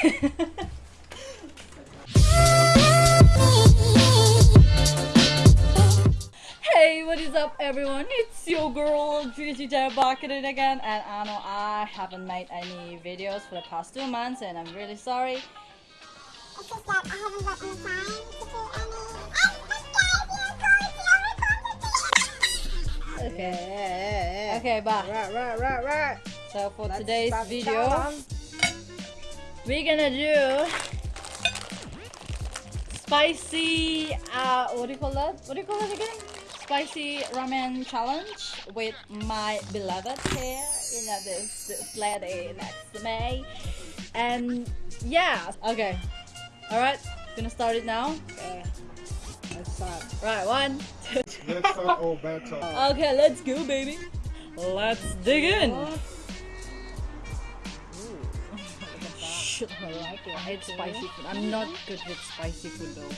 Hey, what is up everyone? It's your girl Juicy back at it again and I know I haven't made any videos for the past two months and I'm really sorry. It's just that I haven't got any time to do any. Okay. Okay, bye. Right, right, right, right. So for Let's today's video, challenge. We're gonna do spicy uh what do you call that? What do you call that again? Spicy ramen challenge with my beloved here. You know this this lady next to me. And yeah, okay. Alright, gonna start it now. Okay. Let's start. Right, one, two, Let's start all bad talk. Okay, let's go, baby. Let's dig in. Shit, I like it. I hate spicy food. I'm not good with spicy food though.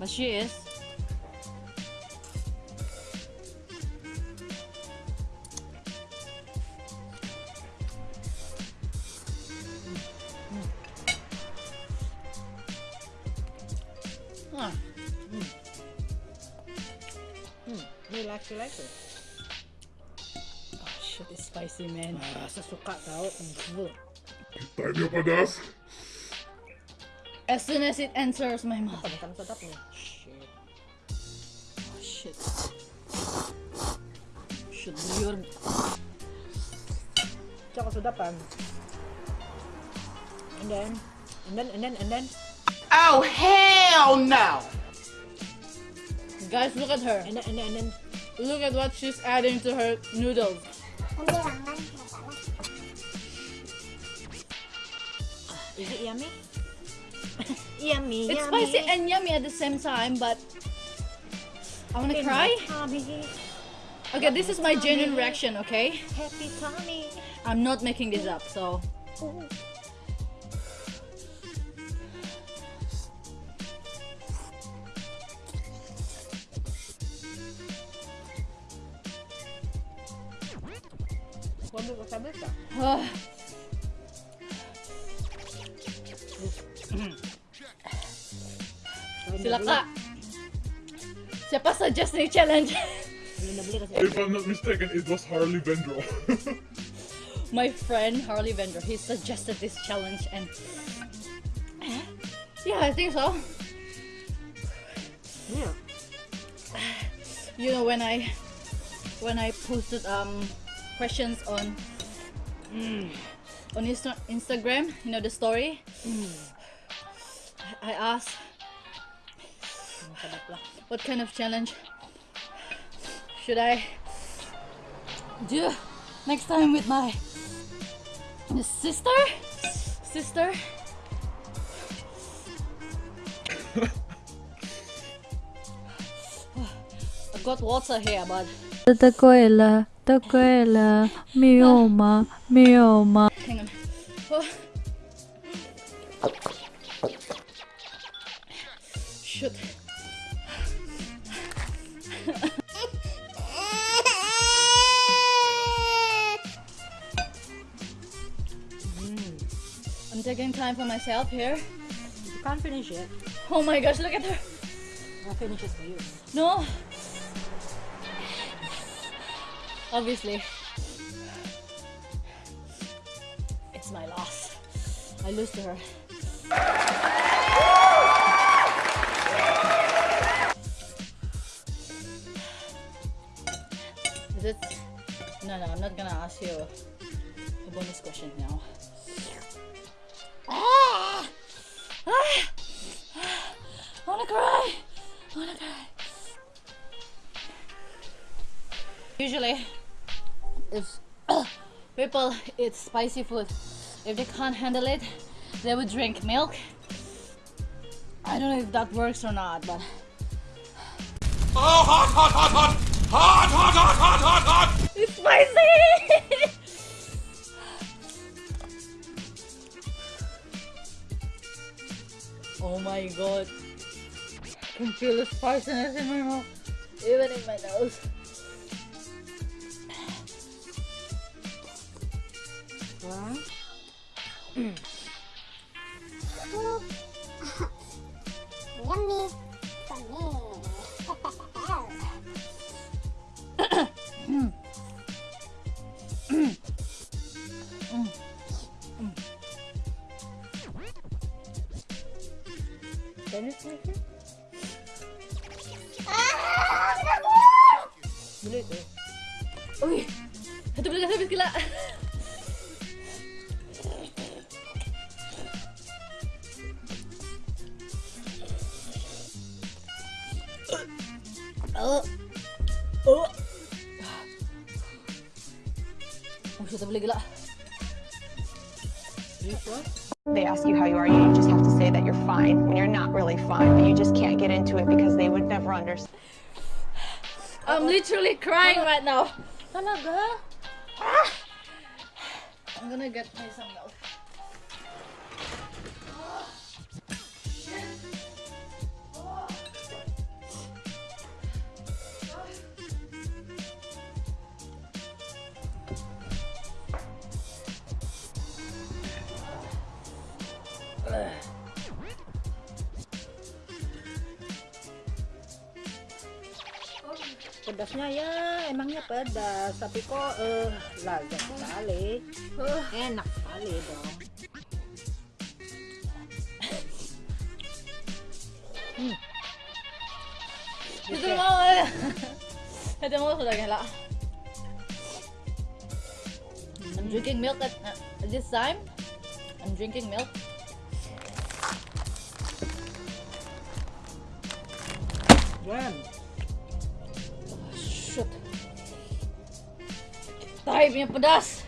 But she is. Ah, You like, you like it? oh shit, it's spicy, man. Ah, sa suka tau. Mm. Tayo niyo padas. As soon as it enters my mouth. Pamatang sedap nih. Shit. Oh shit. Shit, yun. Tsaka sedapan. And then, and then, and then, and then, Oh, hell no! Guys, look at her. and then, and then, and then. Look at what she's adding to her noodles. Oh, Is it yummy? yummy, It's yummy. spicy and yummy at the same time, but I wanna cry. Tummy, Okay, this is my genuine reaction, okay? happy tummy. I'm not making this up, so. Ooh. Wonder what's up with Mm-hmm. Sila kak. Siapa suggest challenge? Belum nabeli kasi. If I'm not mistaken, it was Harley Vendro. my friend Harley Vendor, he suggested this challenge and eh? yeah, I think so. Yeah. You know when I when I posted um questions on mm, on Insta- Instagram, you know the story. Mm. I asked what kind of challenge should I do next time with my sister? Sister? I got water here, but Takuela, takuela, mioma, mioma. hang on. Oh. Shoot. Mm. I'm taking time for myself here. You can't finish it. Oh my gosh, look at her. I'll finish it for you. No. Obviously. It's my loss. I lose to her. Is it? No, no, I'm not gonna ask you a bonus question now. Ah! Ah! I wanna cry! I wanna cry. Usually, if people eat spicy food, if they can't handle it, they would drink milk. I don't know if that works or not, but Oh, hot, hot, hot, hot! Hot, hot, hot, hot, hot, hot! it's spicy. oh my god! I can feel the spiciness in my mouth, even in my nose. One. Can you sniff it? Bila itu? Uy, satu belas habis gila. Oh. Oh. Oh, shit, tak boleh gila. This one? They ask you how you are, you just have to say that you're fine when you're not really fine, but you just can't get into it because they would never understand. I'm literally crying right now. Talaga? Ah. I'm gonna get me Pedasnya ya, emangnya pedas. Tapi kok eh lazat sekali. Enak sekali dong. Itu mau eh. Itu mau sudah gila. I'm drinking milk at uh, this time. I'm drinking milk. Yan. 5 yung pedas.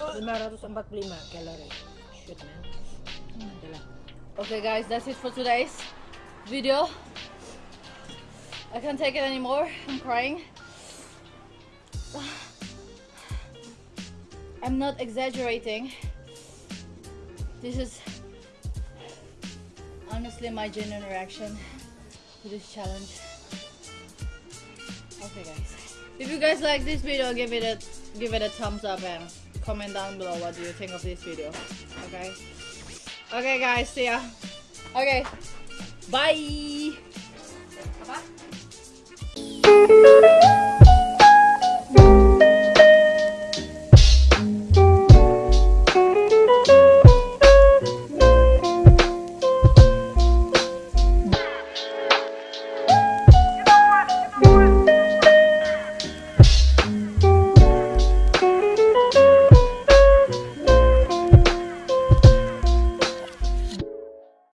545 calorie. Shoot, man. Okay, guys, that's it for today's video. I can't take it anymore. I'm crying. I'm not exaggerating. This is honestly my genuine reaction to this challenge. Okay, guys. If you guys like this video, give it a give it a thumbs up and comment down below what do you think of this video. Okay? Okay guys, see ya. Okay. Bye. Apa?